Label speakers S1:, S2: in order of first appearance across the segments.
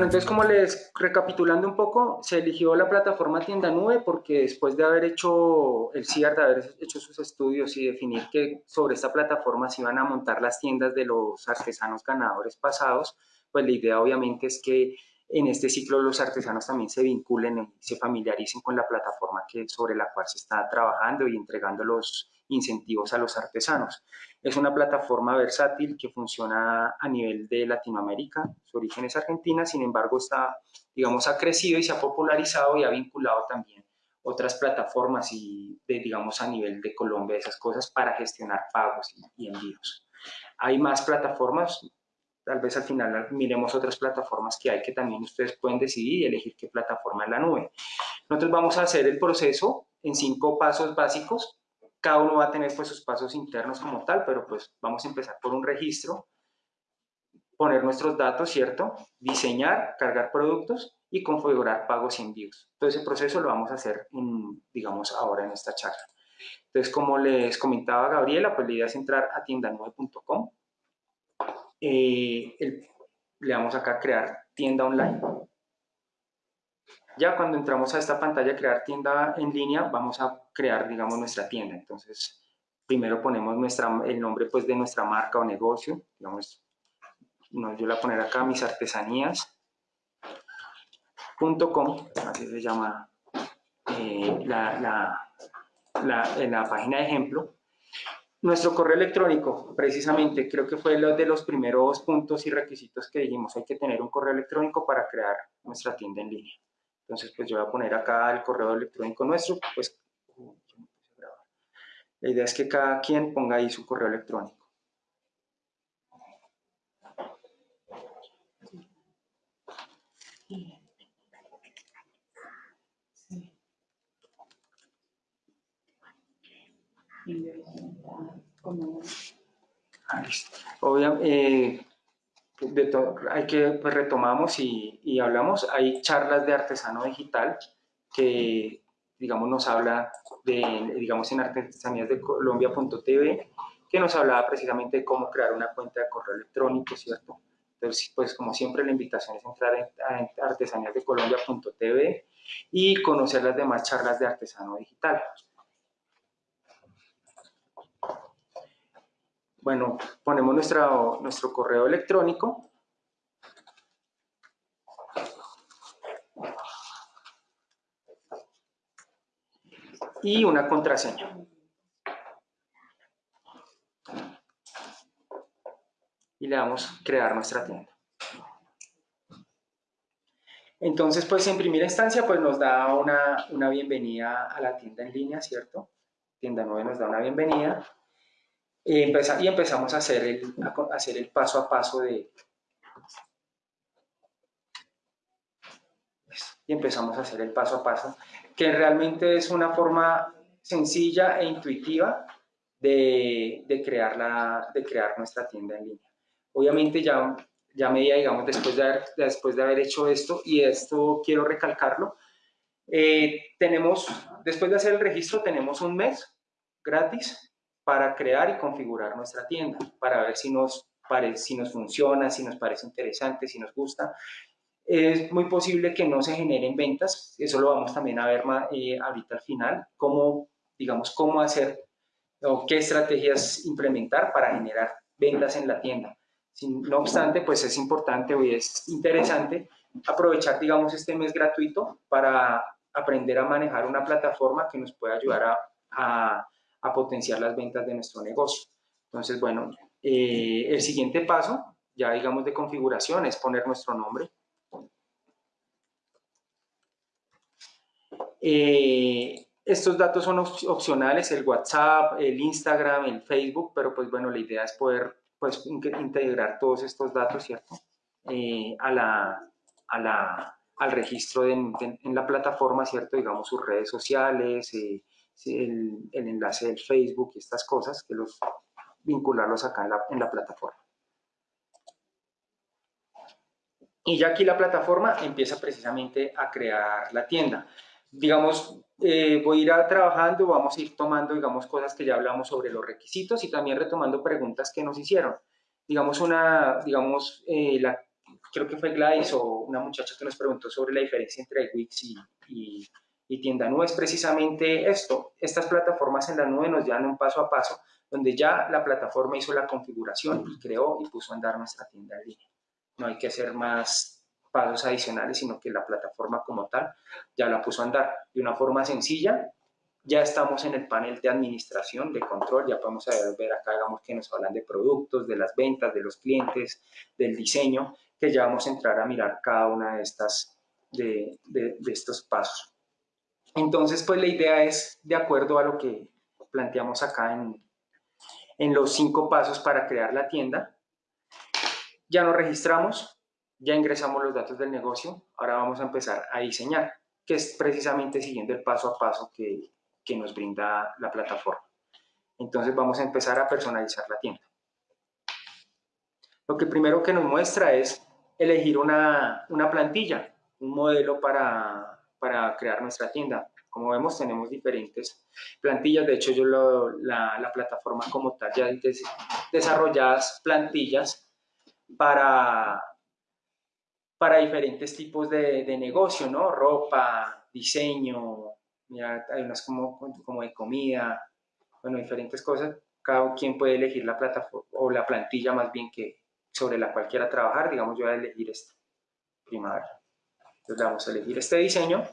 S1: Bueno, entonces como les recapitulando un poco, se eligió la plataforma Tienda Nube porque después de haber hecho el CIAR, de haber hecho sus estudios y definir que sobre esta plataforma se iban a montar las tiendas de los artesanos ganadores pasados, pues la idea obviamente es que en este ciclo los artesanos también se vinculen y se familiaricen con la plataforma que, sobre la cual se está trabajando y entregando los incentivos a los artesanos. Es una plataforma versátil que funciona a nivel de Latinoamérica, su origen es Argentina, sin embargo está, digamos, ha crecido y se ha popularizado y ha vinculado también otras plataformas y, digamos, a nivel de Colombia, esas cosas para gestionar pagos y, envíos. Hay más plataformas, tal vez al final miremos otras plataformas que hay que también ustedes pueden decidir y elegir qué plataforma en la nube. Nosotros vamos a hacer el proceso en cinco pasos básicos. Cada uno va a tener pues sus pasos internos como tal, pero pues vamos a empezar por un registro, poner nuestros datos, ¿cierto? Diseñar, cargar productos y configurar pagos y envíos. Todo ese proceso lo vamos a hacer, digamos, ahora en esta charla. Entonces, como les comentaba Gabriela, pues la idea es entrar a tiendanube.com, eh, le damos acá a crear tienda online. Ya cuando entramos a esta pantalla crear tienda en línea, vamos a crear, digamos, nuestra tienda. Entonces, primero ponemos nuestra, el nombre pues, de nuestra marca o negocio. Digamos, yo la voy a poner acá, mis artesanías.com, así se llama eh, la, la, la, la página de ejemplo. Nuestro correo electrónico, precisamente, creo que fue uno de los primeros puntos y requisitos que dijimos, hay que tener un correo electrónico para crear nuestra tienda en línea. Entonces, pues yo voy a poner acá el correo electrónico nuestro, pues la idea es que cada quien ponga ahí su correo electrónico. Obviamente, eh, hay que, pues retomamos y, y, hablamos, hay charlas de artesano digital que, digamos, nos habla de, digamos, en artesanías de Colombia.tv, que nos hablaba precisamente de cómo crear una cuenta de correo electrónico, ¿cierto? Entonces, pues como siempre la invitación es entrar a artesanías de Colombia.tv y conocer las demás charlas de artesano digital. Bueno, ponemos nuestro correo electrónico. Y una contraseña. Y le damos crear nuestra tienda. Entonces, pues en primera instancia, pues nos da una, una bienvenida a la tienda en línea, ¿cierto? Tienda 9 nos da una bienvenida y, empezamos a hacer, el, paso a paso de... Y empezamos a hacer el paso a paso, que realmente es una forma sencilla e intuitiva de, crear, la, de crear nuestra tienda en línea. Obviamente ya, ya medida, digamos, después de, haber, después de haber hecho esto, y esto quiero recalcarlo, eh, tenemos, después de hacer el registro, tenemos un mes gratis para crear y configurar nuestra tienda, para ver si nos, si nos funciona, si nos parece interesante, si nos gusta. Es muy posible que no se generen ventas, eso lo vamos también a ver eh, ahorita al final, cómo, digamos, cómo hacer o qué estrategias implementar para generar ventas en la tienda. no obstante, pues es importante o es interesante aprovechar, digamos, este mes gratuito para aprender a manejar una plataforma que nos pueda ayudar a potenciar las ventas de nuestro negocio. Entonces, bueno, eh, el siguiente paso, ya digamos de configuración, es poner nuestro nombre. Eh, estos datos son opcionales, el WhatsApp, el Instagram, el Facebook, pero pues bueno, la idea es poder pues integrar todos estos datos, ¿cierto? Eh, a la, a la, al registro en la plataforma, ¿cierto? Digamos sus redes sociales, el, enlace del Facebook y estas cosas, que los vincularlos acá en la, plataforma. Y ya aquí la plataforma empieza precisamente a crear la tienda. Digamos, eh, voy a ir trabajando, vamos a ir tomando, digamos, cosas que ya hablamos sobre los requisitos y también retomando preguntas que nos hicieron. Digamos, una, digamos, eh, la, creo que fue Gladys o una muchacha que nos preguntó sobre la diferencia entre Wix y, y, y tienda nube, es precisamente esto. Estas plataformas en la nube nos dan un paso a paso, donde ya la plataforma hizo la configuración y creó y puso a andar nuestra tienda en línea. No hay que hacer más pasos adicionales, sino que la plataforma como tal ya la puso a andar de una forma sencilla. Ya estamos en el panel de administración, de control, ya podemos ver acá, digamos, que nos hablan de productos, de las ventas, de los clientes, del diseño, que ya vamos a entrar a mirar cada una de, estas, de, estos pasos. Entonces, pues la idea es, de acuerdo a lo que planteamos acá en, en los cinco pasos para crear la tienda, ya nos registramos, ya ingresamos los datos del negocio, ahora vamos a empezar a diseñar, que es precisamente siguiendo el paso a paso que, que nos brinda la plataforma. Entonces vamos a empezar a personalizar la tienda. Lo que primero que nos muestra es elegir una, una plantilla, un modelo para, para, crear nuestra tienda. Como vemos tenemos diferentes plantillas, de hecho yo la, la, plataforma como tal ya des, desarrolladas plantillas para, para diferentes tipos de, de, negocio, ¿no? Ropa, diseño, hay unas como, como de comida, bueno, diferentes cosas. Cada quien puede elegir la plataforma o la plantilla más bien que sobre la cual quiera trabajar. Digamos, yo voy a elegir esta, primavera. Entonces vamos a elegir este diseño.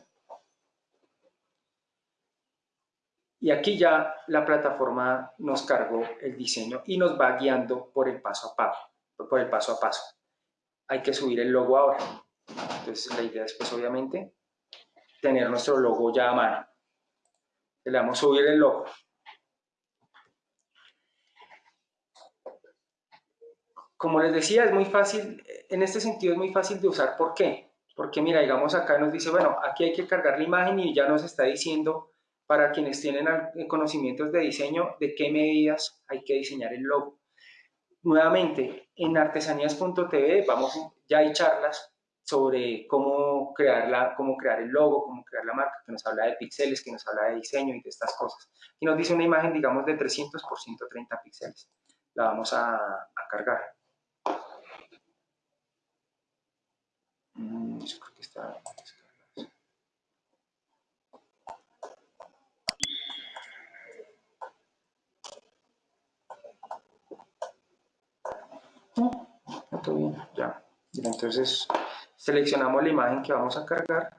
S1: Y aquí ya la plataforma nos cargó el diseño y nos va guiando por el paso a paso. Por el paso a paso hay que subir el logo ahora. Entonces la idea es pues obviamente tener nuestro logo ya a mano. Le damos subir el logo. Como les decía, es muy fácil, en este sentido es muy fácil de usar. ¿Por qué? Porque mira, digamos acá nos dice, bueno, aquí hay que cargar la imagen y ya nos está diciendo para quienes tienen conocimientos de diseño de qué medidas hay que diseñar el logo. Nuevamente, en artesanías.tv vamos, ya hay charlas sobre cómo, crear cómo crear el logo, cómo crear la marca, que nos habla de píxeles, que nos habla de diseño y de estas cosas. Y nos dice una imagen, digamos, de 300 por 130 píxeles. La vamos a cargar. Está... todo bien, ya. Entonces seleccionamos la imagen que vamos a cargar.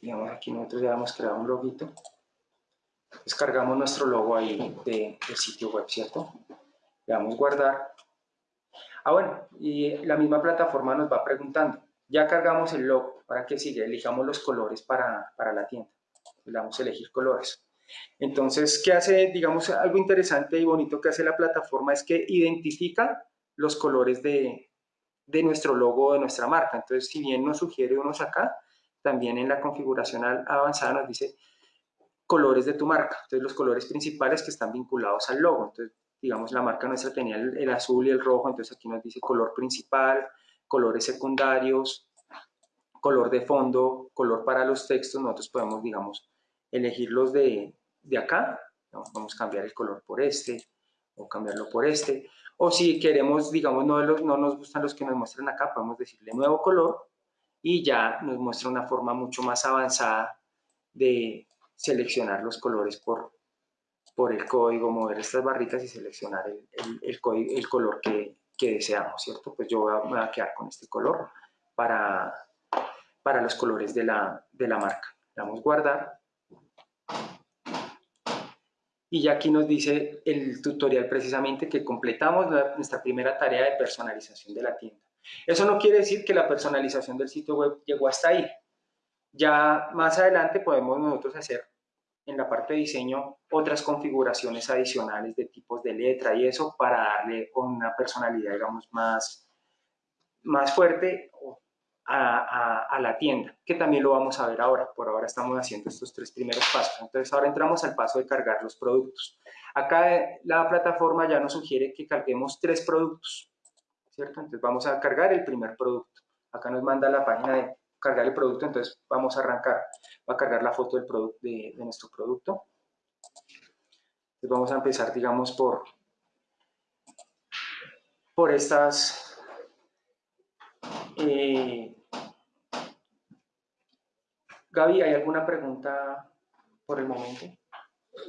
S1: Digamos aquí nosotros ya hemos creado un loguito. Descargamos nuestro logo ahí de, del sitio web, ¿cierto? Le damos guardar. Ah, bueno, y la misma plataforma nos va preguntando. Ya cargamos el logo, ¿para qué sigue? Elijamos los colores para, para la tienda. Le damos a elegir colores. Entonces, ¿qué hace? Digamos, algo interesante y bonito que hace la plataforma es que identifica los colores de, de nuestro logo, de nuestra marca. Entonces, si bien nos sugiere unos acá, también en la configuración avanzada nos dice colores de tu marca. Entonces, los colores principales que están vinculados al logo. Entonces, digamos, la marca nuestra tenía el, el azul y el rojo, entonces aquí nos dice color principal, colores secundarios, color de fondo, color para los textos. Nosotros podemos, digamos, elegirlos de, de acá, vamos a cambiar el color por este, o cambiarlo por este, o si queremos, digamos, no, no nos gustan los que nos muestran acá, podemos decirle nuevo color, y ya nos muestra una forma mucho más avanzada de seleccionar los colores por, por el código, mover estas barritas y seleccionar el, el, el color que, que, deseamos, ¿cierto? Pues yo voy a, me voy a quedar con este color para, para los colores de la, de la marca. Le damos guardar y ya aquí nos dice el tutorial precisamente que completamos nuestra primera tarea de personalización de la tienda. Eso no quiere decir que la personalización del sitio web llegó hasta ahí. Ya más adelante podemos nosotros hacer en la parte de diseño otras configuraciones adicionales de tipos de letra y eso para darle una personalidad, digamos, más, más fuerte a, la tienda, que también lo vamos a ver ahora. Por ahora estamos haciendo estos tres primeros pasos. Entonces ahora entramos al paso de cargar los productos. Acá la plataforma ya nos sugiere que carguemos tres productos, ¿cierto? Entonces vamos a cargar el primer producto. Acá nos manda la página de cargar el producto, entonces vamos a arrancar. Va a cargar la foto del de, de nuestro producto. Entonces vamos a empezar, digamos, por por estas... Eh, Gaby, ¿hay alguna pregunta por el momento?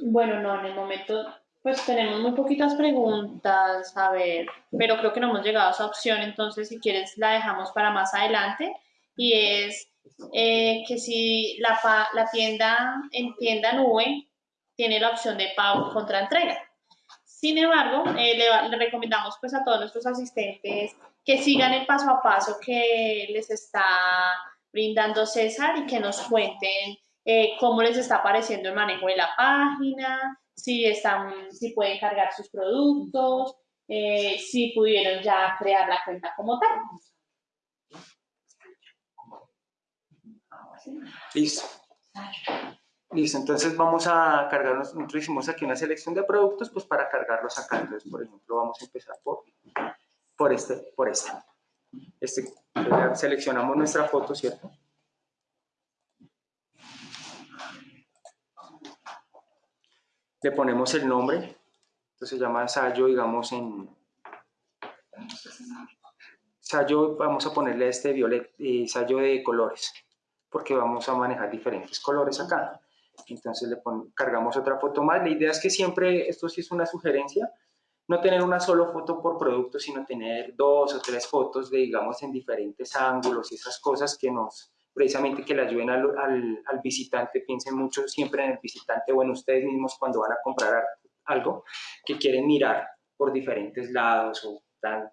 S2: Bueno, no, en el momento pues tenemos muy poquitas preguntas, a ver, pero creo que no hemos llegado a esa opción, entonces si quieres la dejamos para más adelante y es eh, que si la, la tienda en tienda nube tiene la opción de pago contra entrega. Sin embargo, eh, le, recomendamos pues a todos nuestros asistentes que sigan el paso a paso que les está brindando César y que nos cuenten eh, cómo les está pareciendo el manejo de la página, si, están, si pueden cargar sus productos, si pudieron ya crear la cuenta como tal.
S1: Listo. Listo, entonces vamos a cargarnos, nosotros hicimos aquí una selección de productos, pues para cargarlos acá, entonces por ejemplo vamos a empezar por, por este, por este. este seleccionamos nuestra foto, ¿cierto? le ponemos el nombre, entonces se llama ensayo, digamos, en ensayo, vamos a ponerle este violet, ensayo de colores, porque vamos a manejar diferentes colores acá. Entonces le cargamos otra foto más. La idea es que siempre, esto sí es una sugerencia, no tener una sola foto por producto, sino tener dos o tres fotos de, digamos, en diferentes ángulos y esas cosas que nos, precisamente que le ayuden al, al, visitante, piensen mucho siempre en el visitante o en ustedes mismos cuando van a comprar algo, que quieren mirar por diferentes lados o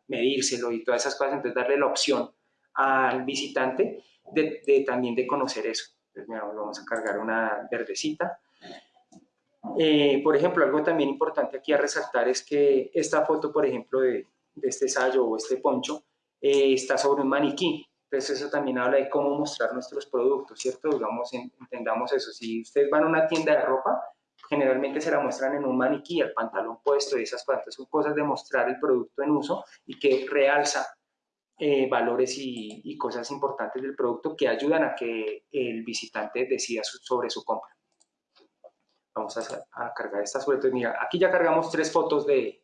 S1: medírselo y todas esas cosas, entonces darle la opción al visitante de, también de conocer eso. Vamos a cargar una verdecita. Eh, por ejemplo, algo también importante aquí a resaltar es que esta foto, por ejemplo, de, este sallo o este poncho, eh, está sobre un maniquí. Entonces eso también habla de cómo mostrar nuestros productos, ¿cierto? Digamos, entendamos eso. Si ustedes van a una tienda de ropa, generalmente se la muestran en un maniquí, el pantalón puesto y esas cosas. son cosas de mostrar el producto en uso y que realza eh, valores y, cosas importantes del producto que ayudan a que el visitante decida sobre su compra. Vamos a, cargar esta suerte. Mira, aquí ya cargamos tres fotos de,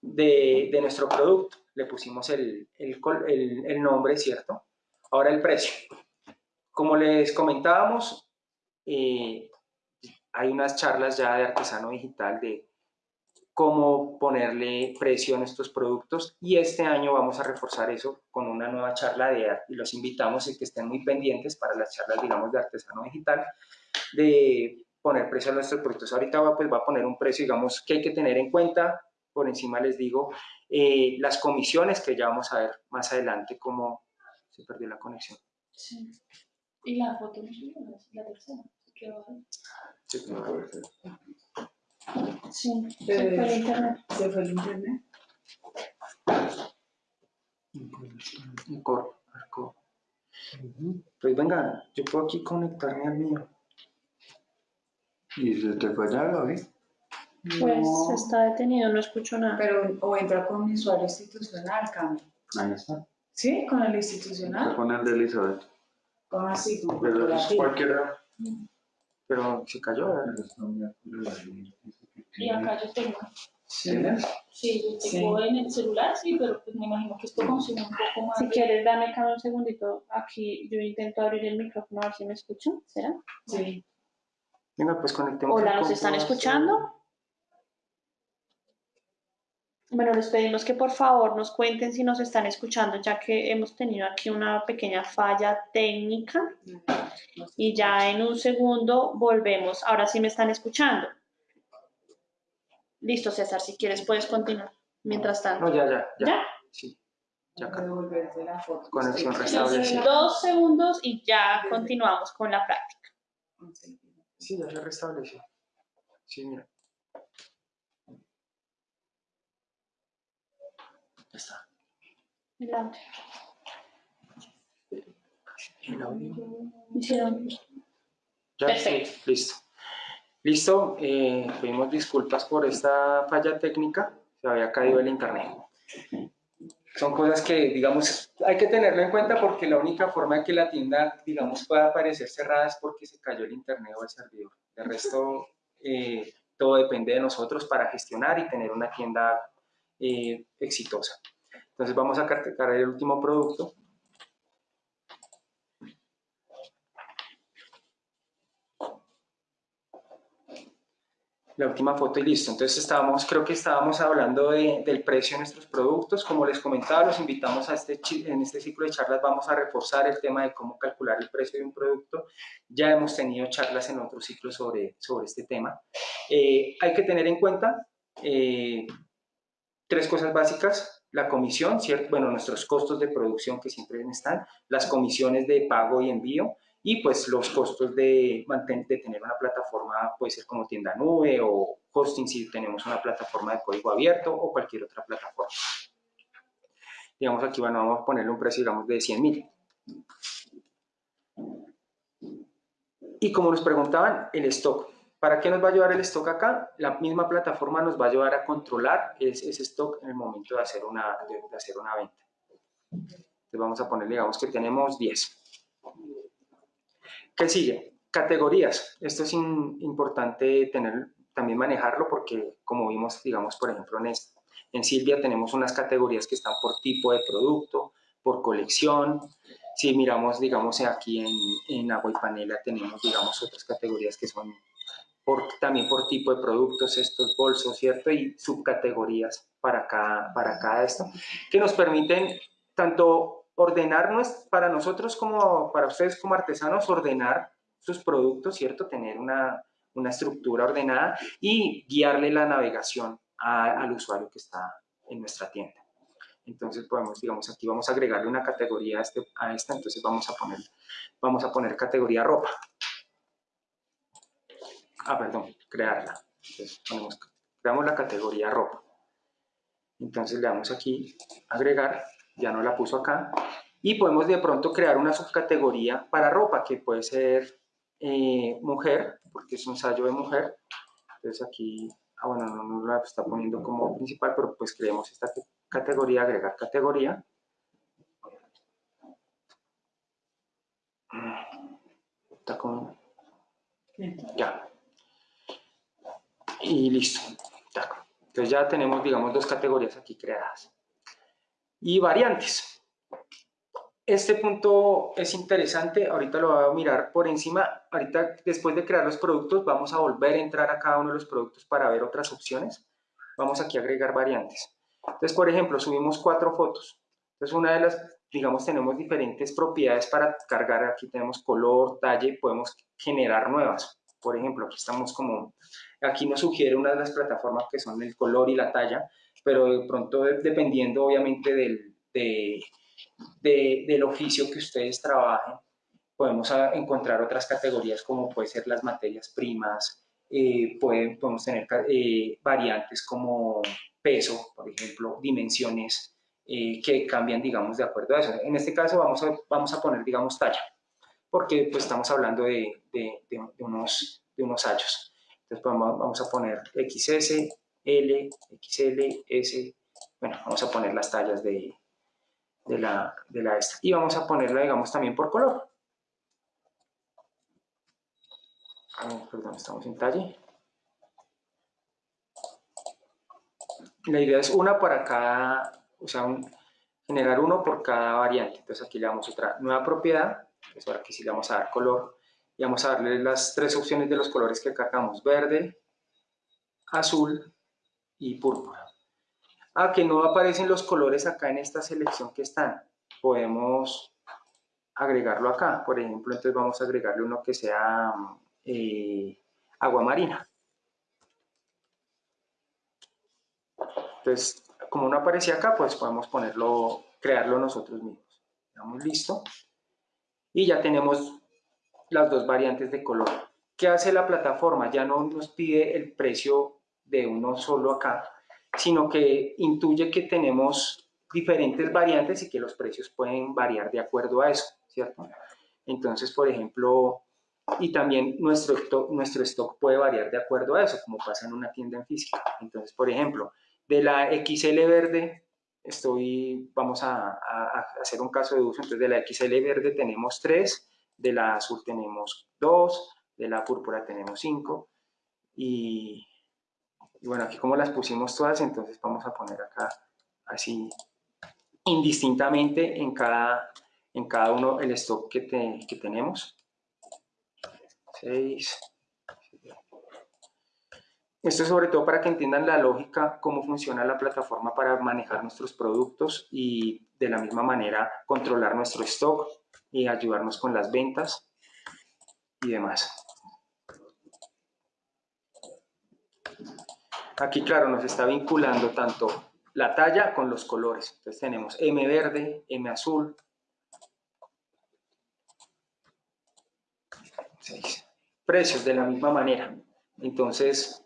S1: de, de nuestro producto le pusimos el, el, nombre, ¿cierto? Ahora el precio. Como les comentábamos, eh, hay unas charlas ya de artesano digital de cómo ponerle precio a nuestros productos y este año vamos a reforzar eso con una nueva charla de y los invitamos a que estén muy pendientes para las charlas, digamos, de artesano digital, de poner precio a nuestros productos. Ahorita va, pues, va a poner un precio, digamos, que hay que tener en cuenta, por encima les digo, eh, las comisiones que ya vamos a ver más adelante cómo se perdió la conexión.
S2: Sí. Y la foto, la tercera, se quedó Sí, se fue el internet. Se fue el internet.
S1: Pues venga, yo puedo aquí conectarme al mío.
S3: ¿Y se te fue ya, Gaby?
S2: Pues está detenido, no escucho nada.
S4: Pero o entra con mi usuario institucional, cambia.
S3: Ahí está.
S4: ¿Sí? ¿Con el institucional?
S3: con el de Elizabeth.
S4: ¿Cómo así? ¿Con
S3: Pero es cualquiera.
S1: Pero se cayó,
S2: Y acá yo tengo.
S4: ¿Sí?
S2: Sí, yo tengo en el celular, sí, pero pues me imagino que esto consume un poco más. Si quieres, dame acá un segundito. Aquí yo intento abrir el micrófono a ver si me escuchan. ¿Será?
S4: Sí.
S1: Venga, pues conectemos.
S2: Hola, ¿nos están escuchando? Bueno, les pedimos que por favor nos cuenten si nos están escuchando, ya que hemos tenido aquí una pequeña falla técnica. Y ya en un segundo volvemos. Ahora sí me están escuchando. Listo, César, si quieres puedes continuar. Mientras tanto.
S1: No, ya, ya.
S2: ¿Ya? ¿Ya?
S1: Sí.
S4: Ya la foto.
S1: Conexión restablecida.
S2: Dos segundos y ya continuamos con la práctica.
S1: Sí, ya se restableció. Sí, mira. Ya está.
S2: El audio.
S1: El audio.
S2: Hicieron.
S1: Ya,
S2: Perfecto.
S1: listo. Listo, eh, pedimos disculpas por esta falla técnica, se había caído el internet. Son cosas que, digamos, hay que tenerlo en cuenta porque la única forma de que la tienda, digamos, pueda aparecer cerrada es porque se cayó el internet o el servidor. De resto, eh, todo depende de nosotros para gestionar y tener una tienda eh, exitosa. Entonces vamos a cargar el último producto. La última foto y listo. Entonces estábamos, creo que estábamos hablando del precio de nuestros productos. Como les comentaba, los invitamos a este, en este ciclo de charlas, vamos a reforzar el tema de cómo calcular el precio de un producto. Ya hemos tenido charlas en otros ciclos sobre, sobre este tema. Eh, hay que tener en cuenta eh, tres cosas básicas. La comisión, bueno, nuestros costos de producción que siempre están, las comisiones de pago y envío, y pues los costos de, de tener una plataforma puede ser como tienda nube o hosting si tenemos una plataforma de código abierto o cualquier otra plataforma. Digamos aquí, bueno, vamos a ponerle un precio, digamos, de 100 mil. Y como nos preguntaban, el stock. ¿Para qué nos va a ayudar el stock acá? La misma plataforma nos va a ayudar a controlar ese, stock en el momento de hacer una, de hacer una venta. Entonces vamos a poner, digamos que tenemos 10. ¿Qué sigue? Categorías. Esto es importante tener, también manejarlo porque como vimos, digamos, por ejemplo, en, en Silvia tenemos unas categorías que están por tipo de producto, por colección. Si miramos, digamos, aquí en, en Agua y Panela tenemos, digamos, otras categorías que son por, también por tipo de productos, estos bolsos, ¿cierto? Y subcategorías para cada, para cada esto, que nos permiten tanto ordenarnos para nosotros como para ustedes como artesanos, ordenar sus productos, ¿cierto? Tener una, una estructura ordenada y guiarle la navegación al usuario que está en nuestra tienda. Entonces podemos, digamos, aquí vamos a agregarle una categoría a, este, a esta, entonces vamos a poner, vamos a poner categoría ropa. Ah, perdón, crearla. Entonces ponemos, creamos la categoría ropa. Entonces le damos aquí agregar ya no la puso acá, y podemos de pronto crear una subcategoría para ropa, que puede ser eh, mujer, porque es un ensayo de mujer, entonces aquí, ah bueno, no nos la está poniendo como principal, pero pues creemos esta categoría, agregar categoría, está ya, y listo, entonces ya tenemos, digamos, dos categorías aquí creadas y variantes. Este punto es interesante, ahorita lo voy a mirar por encima, ahorita después de crear los productos vamos a volver a entrar a cada uno de los productos para ver otras opciones. Vamos aquí a agregar variantes. Entonces, por ejemplo, subimos cuatro fotos. Entonces, una de las, digamos, tenemos diferentes propiedades para cargar. Aquí tenemos color, talle, podemos generar nuevas. Por ejemplo, aquí estamos como, aquí nos sugiere una de las plataformas que son el color y la talla pero de pronto dependiendo obviamente del, del oficio que ustedes trabajen, podemos encontrar otras categorías como puede ser las materias primas, eh, podemos tener eh, variantes como peso, por ejemplo, dimensiones eh, que cambian, digamos, de acuerdo a eso. En este caso vamos a, vamos a poner, digamos, talla, porque pues estamos hablando de, de, de unos, de unos hallos. Entonces vamos, vamos a poner XS, L, XL, S, bueno, vamos a poner las tallas de, de, la, de la esta. Y vamos a ponerla, digamos, también por color. perdón, estamos en talle. La idea es una para cada, o sea, generar uno por cada variante. Entonces aquí le damos otra nueva propiedad, es ahora que sí le vamos a dar color, y vamos a darle las tres opciones de los colores que cargamos, verde, azul y púrpura. Ah, que no aparecen los colores acá en esta selección que están. Podemos agregarlo acá. Por ejemplo, entonces vamos a agregarle uno que sea eh, agua marina. Entonces, como no aparecía acá, pues podemos ponerlo, crearlo nosotros mismos. Damos listo. Y ya tenemos las dos variantes de color. ¿Qué hace la plataforma? Ya no nos pide el precio de uno solo acá, sino que intuye que tenemos diferentes variantes y que los precios pueden variar de acuerdo a eso, ¿cierto? Entonces, por ejemplo, y también nuestro, nuestro stock puede variar de acuerdo a eso, como pasa en una tienda en física. Entonces, por ejemplo, de la XL verde, estoy, vamos a, a hacer un caso de uso, entonces de la XL verde tenemos 3, de la azul tenemos 2, de la púrpura tenemos 5, y Y bueno, aquí como las pusimos todas, entonces vamos a poner acá así indistintamente en cada, en cada uno el stock que, te- que tenemos. 6. Esto es sobre todo para que entiendan la lógica, cómo funciona la plataforma para manejar nuestros productos y de la misma manera controlar nuestro stock y ayudarnos con las ventas y demás. Aquí, claro, nos está vinculando tanto la talla con los colores. Entonces tenemos M verde, M azul. Precios de la misma manera. Entonces,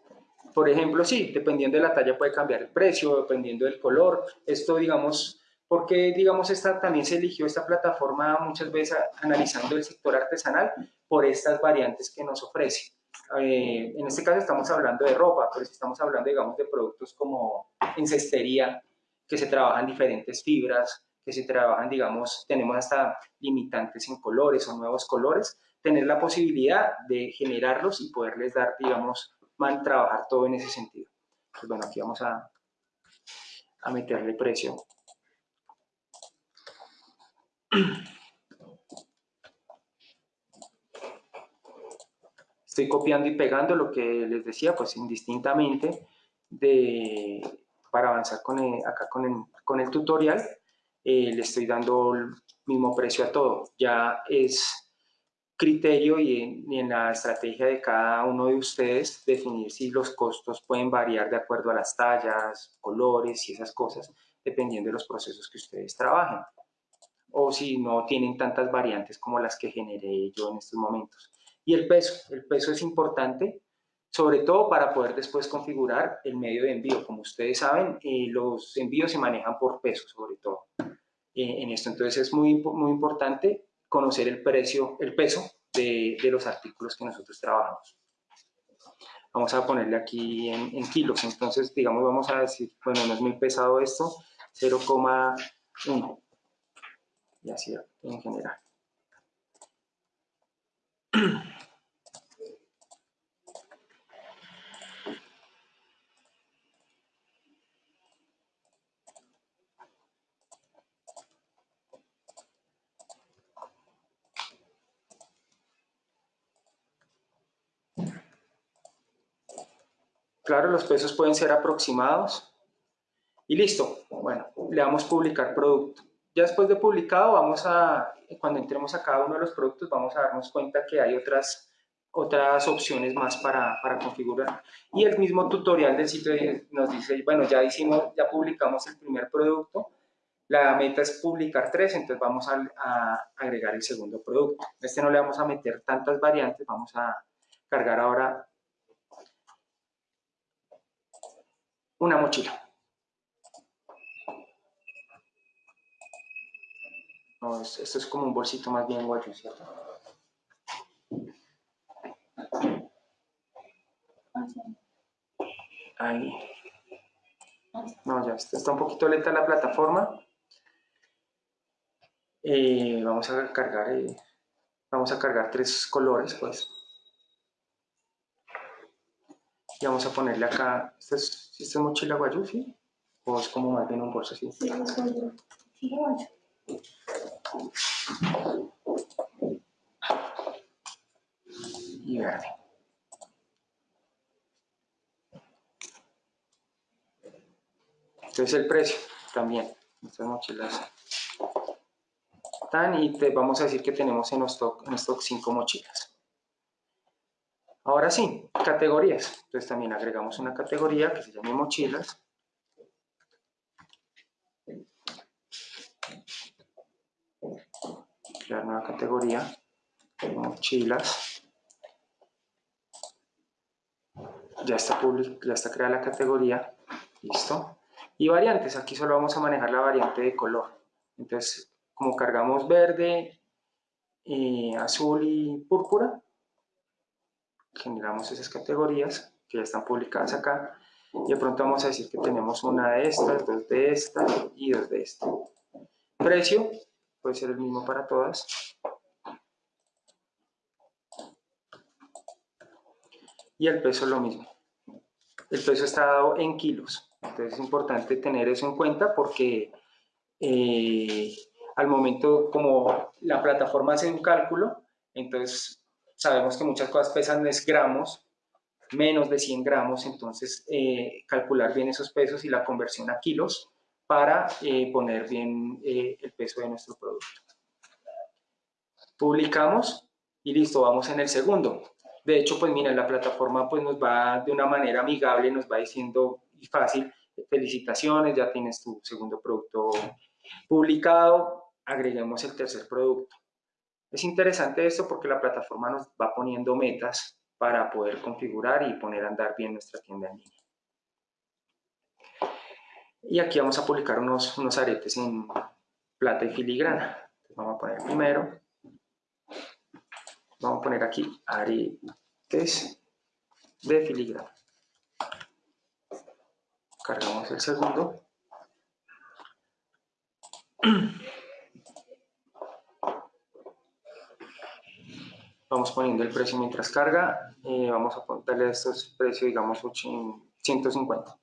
S1: por ejemplo, sí, dependiendo de la talla puede cambiar el precio, dependiendo del color. Esto, digamos, porque, digamos, esta, también se eligió esta plataforma muchas veces analizando el sector artesanal por estas variantes que nos ofrece. Eh, en este caso estamos hablando de ropa, pero si estamos hablando, digamos, de productos como en cestería, que se trabajan diferentes fibras, que se trabajan, digamos, tenemos hasta limitantes en colores o nuevos colores, tener la posibilidad de generarlos y poderles dar, digamos, man, trabajar todo en ese sentido. Pues bueno, aquí vamos a, a meterle precio. Estoy copiando y pegando lo que les decía, pues indistintamente de, para avanzar con el- acá con el, con el tutorial, eh, le estoy dando el mismo precio a todo. Ya es criterio y en, y en la estrategia de cada uno de ustedes definir si los costos pueden variar de acuerdo a las tallas, colores y esas cosas, dependiendo de los procesos que ustedes trabajen. O si no tienen tantas variantes como las que generé yo en estos momentos. Y el peso, el peso es importante, sobre todo para poder después configurar el medio de envío. Como ustedes saben, eh, los envíos se manejan por peso, sobre todo eh, en esto. Entonces es muy, muy importante conocer el precio, el peso de, de los artículos que nosotros trabajamos. Vamos a ponerle aquí en kilos. Entonces, digamos, vamos a decir, bueno, no es muy pesado esto, 0,1. Y así en general. Claro, los pesos pueden ser aproximados. Y listo. Bueno, le damos publicar producto. Ya después de publicado, vamos a, cuando entremos a cada uno de los productos, vamos a darnos cuenta que hay otras, otras opciones más para, para configurar. Y el mismo tutorial del sitio nos dice, bueno, ya hicimos, ya publicamos el primer producto, la meta es publicar tres, entonces vamos a, a agregar el segundo producto. Este no le vamos a meter tantas variantes, vamos a cargar ahora una mochila. No, es- esto es como un bolsito más bien guayo, ¿cierto? Ahí. No, ya está, está un poquito lenta la plataforma. Eh, vamos a cargar, eh, vamos a cargar tres colores, pues. Y vamos a ponerle acá, ¿esto es, ¿esto es mochila guayú, sí? ¿O es como más bien un bolso así? y verde. Entonces el precio también, estas mochilas están y te vamos a decir que tenemos en stock, en stock 5 mochilas. Ahora sí, categorías. Entonces también agregamos una categoría que se llame mochilas. Crear nueva categoría, mochilas. ya está, public, ya está creada la categoría, listo. Y variantes, aquí solo vamos a manejar la variante de color. Entonces, como cargamos verde, eh, azul y púrpura, generamos esas categorías que ya están publicadas acá. Y de pronto vamos a decir que tenemos una de estas, dos de esta y dos de esta. Precio, puede ser el mismo para todas. Y el peso lo mismo. el peso está dado en kilos. Entonces es importante tener eso en cuenta porque eh, al momento como la plataforma hace un cálculo, entonces sabemos que muchas cosas pesan es gramos, menos de 100 gramos, entonces eh, calcular bien esos pesos y la conversión a kilos para eh, poner bien el peso de nuestro producto. Publicamos y listo, vamos en el segundo. De hecho, pues mira, la plataforma pues nos va de una manera amigable, nos va diciendo y fácil, felicitaciones, ya tienes tu segundo producto publicado, agreguemos el tercer producto. Es interesante esto porque la plataforma nos va poniendo metas para poder configurar y poner a andar bien nuestra tienda en línea. Y aquí vamos a publicar unos, unos aretes en plata y filigrana. vamos a poner primero Vamos a poner aquí aretes de filigrana. Cargamos el segundo. Vamos poniendo el precio mientras carga. Eh, vamos a darle estos precios, digamos, 150.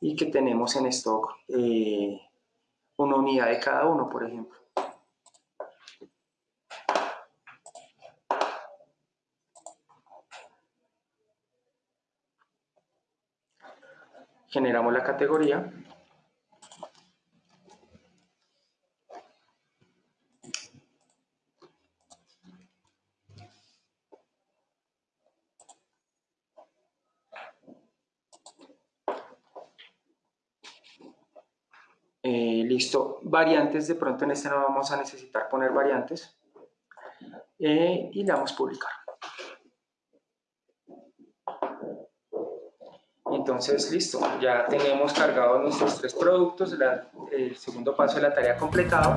S1: Y que tenemos en stock eh, una unidad de cada uno, por ejemplo. generamos la categoría Eh, listo, variantes, de pronto en este no vamos a necesitar poner variantes. Eh, y le damos publicar. Entonces, listo, ya tenemos cargados nuestros tres productos, el segundo paso de la tarea completado.